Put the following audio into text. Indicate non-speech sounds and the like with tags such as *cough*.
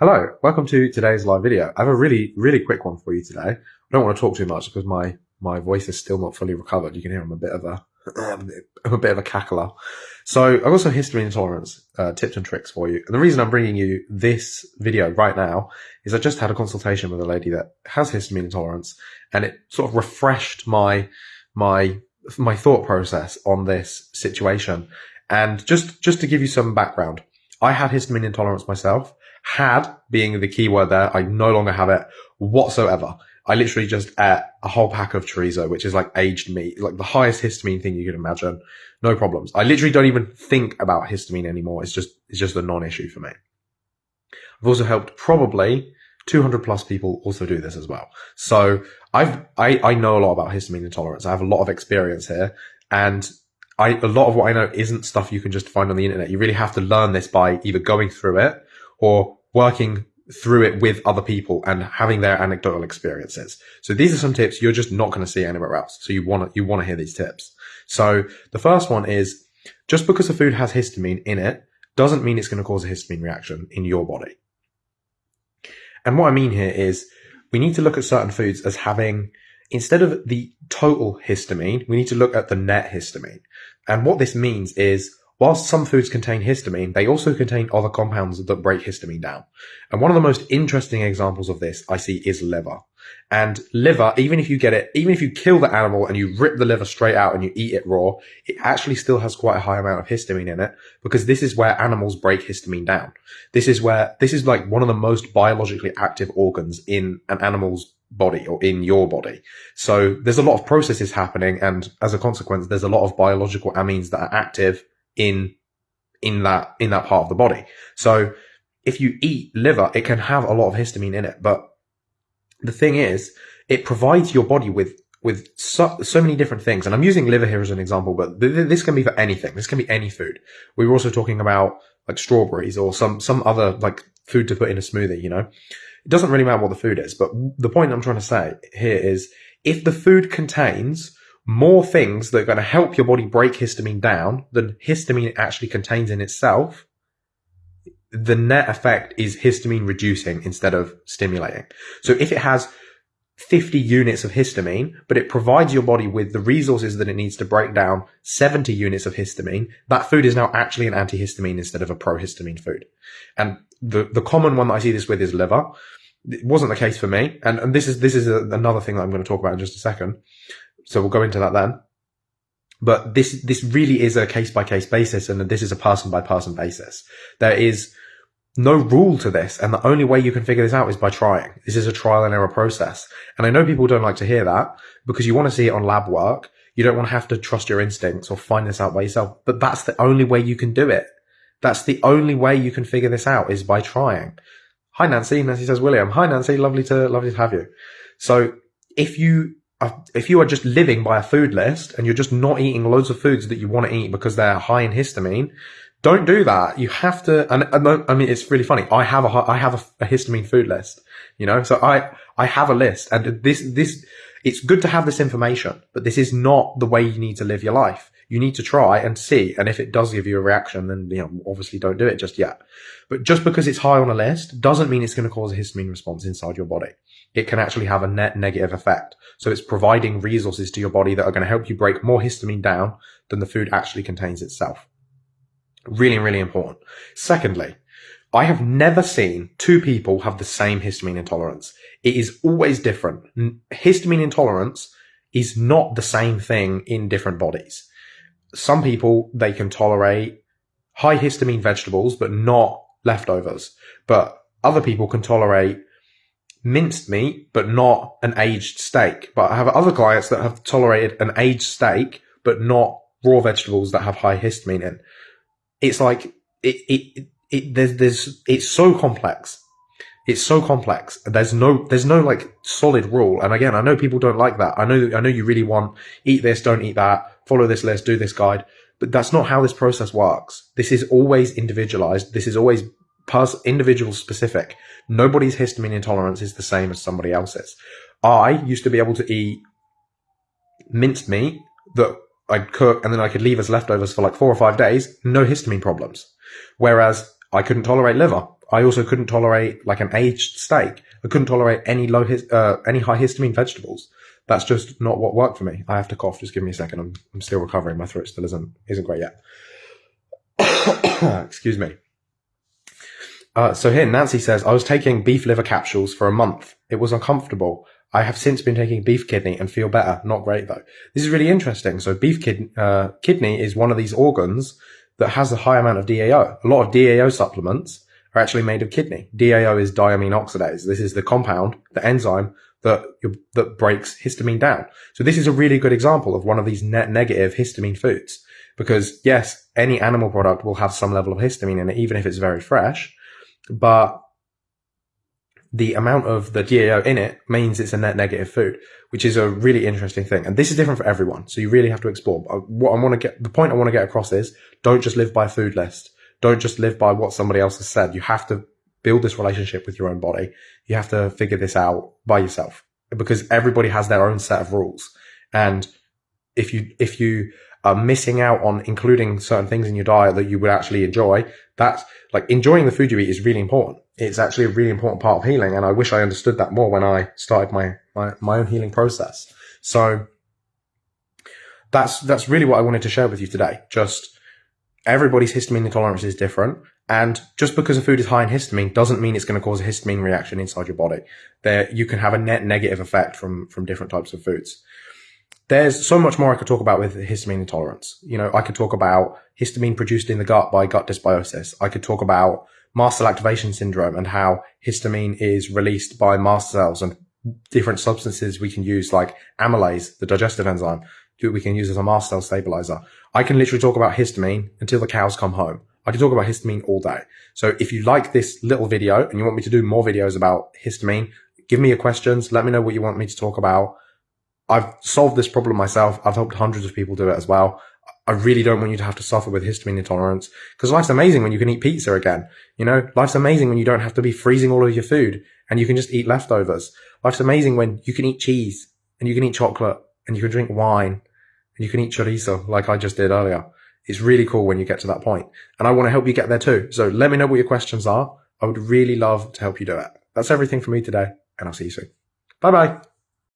Hello, welcome to today's live video. I have a really, really quick one for you today. I don't want to talk too much because my, my voice is still not fully recovered. You can hear I'm a bit of a, *clears throat* I'm a bit of a cackler. So I've got some histamine intolerance uh, tips and tricks for you. And the reason I'm bringing you this video right now is I just had a consultation with a lady that has histamine intolerance and it sort of refreshed my, my, my thought process on this situation. And just, just to give you some background, I had histamine intolerance myself had being the keyword there. I no longer have it whatsoever. I literally just ate a whole pack of chorizo, which is like aged meat, like the highest histamine thing you could imagine. No problems. I literally don't even think about histamine anymore. It's just, it's just a non-issue for me. I've also helped probably 200 plus people also do this as well. So I've, I, I know a lot about histamine intolerance. I have a lot of experience here and I, a lot of what I know isn't stuff you can just find on the internet. You really have to learn this by either going through it or working through it with other people and having their anecdotal experiences. So these are some tips you're just not going to see anywhere else. So you want to, you want to hear these tips. So the first one is just because a food has histamine in it doesn't mean it's going to cause a histamine reaction in your body. And what I mean here is we need to look at certain foods as having, instead of the total histamine, we need to look at the net histamine. And what this means is Whilst some foods contain histamine, they also contain other compounds that break histamine down. And one of the most interesting examples of this I see is liver. And liver, even if you get it, even if you kill the animal and you rip the liver straight out and you eat it raw, it actually still has quite a high amount of histamine in it because this is where animals break histamine down. This is where, this is like one of the most biologically active organs in an animal's body or in your body. So there's a lot of processes happening. And as a consequence, there's a lot of biological amines that are active in in that in that part of the body. So if you eat liver, it can have a lot of histamine in it. But the thing is, it provides your body with with so, so many different things. And I'm using liver here as an example, but th- this can be for anything. This can be any food. We were also talking about like strawberries or some some other like food to put in a smoothie. You know, it doesn't really matter what the food is. But the point I'm trying to say here is, if the food contains more things that are going to help your body break histamine down than histamine actually contains in itself, the net effect is histamine reducing instead of stimulating. So if it has 50 units of histamine, but it provides your body with the resources that it needs to break down 70 units of histamine, that food is now actually an antihistamine instead of a prohistamine food. And the, the common one that I see this with is liver. It wasn't the case for me. And, and this is, this is a, another thing that I'm going to talk about in just a second. So we'll go into that then. But this, this really is a case by case basis and this is a person by person basis. There is no rule to this. And the only way you can figure this out is by trying. This is a trial and error process. And I know people don't like to hear that because you want to see it on lab work. You don't want to have to trust your instincts or find this out by yourself. But that's the only way you can do it. That's the only way you can figure this out is by trying. Hi, Nancy. Nancy says, William. Hi, Nancy. Lovely to, lovely to have you. So if you if you are just living by a food list and you're just not eating loads of foods that you want to eat because they're high in histamine, don't do that. You have to, and, and I mean, it's really funny. I have a, I have a, a, histamine food list, you know, so I, I have a list and this, this, it's good to have this information, but this is not the way you need to live your life. You need to try and see. And if it does give you a reaction, then, you know, obviously don't do it just yet. But just because it's high on a list doesn't mean it's going to cause a histamine response inside your body it can actually have a net negative effect. So it's providing resources to your body that are going to help you break more histamine down than the food actually contains itself. Really, really important. Secondly, I have never seen two people have the same histamine intolerance. It is always different. Histamine intolerance is not the same thing in different bodies. Some people, they can tolerate high histamine vegetables, but not leftovers. But other people can tolerate minced meat, but not an aged steak. But I have other clients that have tolerated an aged steak, but not raw vegetables that have high histamine in. It's like, it, it, it, there's, there's, it's so complex. It's so complex. There's no, there's no like solid rule. And again, I know people don't like that. I know, I know you really want eat this, don't eat that, follow this list, do this guide, but that's not how this process works. This is always individualized. This is always pers- individual specific. Nobody's histamine intolerance is the same as somebody else's. I used to be able to eat minced meat that I'd cook and then I could leave as leftovers for like four or five days, no histamine problems. Whereas I couldn't tolerate liver I also couldn't tolerate like an aged steak. I couldn't tolerate any low, uh, any high histamine vegetables. That's just not what worked for me. I have to cough. Just give me a second. I'm, I'm still recovering. My throat still isn't, isn't great yet. *coughs* Excuse me. Uh, so here, Nancy says, I was taking beef liver capsules for a month. It was uncomfortable. I have since been taking beef kidney and feel better. Not great though. This is really interesting. So beef kid, uh, kidney is one of these organs that has a high amount of DAO. A lot of DAO supplements are actually made of kidney. DAO is diamine oxidase. This is the compound, the enzyme that that breaks histamine down. So this is a really good example of one of these net negative histamine foods because yes, any animal product will have some level of histamine in it, even if it's very fresh, but the amount of the DAO in it means it's a net negative food, which is a really interesting thing. And this is different for everyone. So you really have to explore. What I want to get, the point I want to get across is don't just live by a food list. Don't just live by what somebody else has said. You have to build this relationship with your own body. You have to figure this out by yourself because everybody has their own set of rules. And if you, if you are missing out on including certain things in your diet that you would actually enjoy, that's like enjoying the food you eat is really important it's actually a really important part of healing. And I wish I understood that more when I started my, my, my own healing process. So that's, that's really what I wanted to share with you today. Just everybody's histamine intolerance is different. And just because a food is high in histamine doesn't mean it's going to cause a histamine reaction inside your body. There, you can have a net negative effect from, from different types of foods. There's so much more I could talk about with histamine intolerance. You know, I could talk about histamine produced in the gut by gut dysbiosis. I could talk about mast cell activation syndrome and how histamine is released by mast cells and different substances we can use like amylase, the digestive enzyme, we can use as a mast cell stabilizer. I can literally talk about histamine until the cows come home. I can talk about histamine all day. So if you like this little video and you want me to do more videos about histamine, give me your questions. Let me know what you want me to talk about. I've solved this problem myself. I've helped hundreds of people do it as well. I really don't want you to have to suffer with histamine intolerance because life's amazing when you can eat pizza again. You know, life's amazing when you don't have to be freezing all of your food and you can just eat leftovers. Life's amazing when you can eat cheese and you can eat chocolate and you can drink wine and you can eat chorizo like I just did earlier. It's really cool when you get to that point and I want to help you get there too. So let me know what your questions are. I would really love to help you do it. That's everything for me today and I'll see you soon. Bye bye.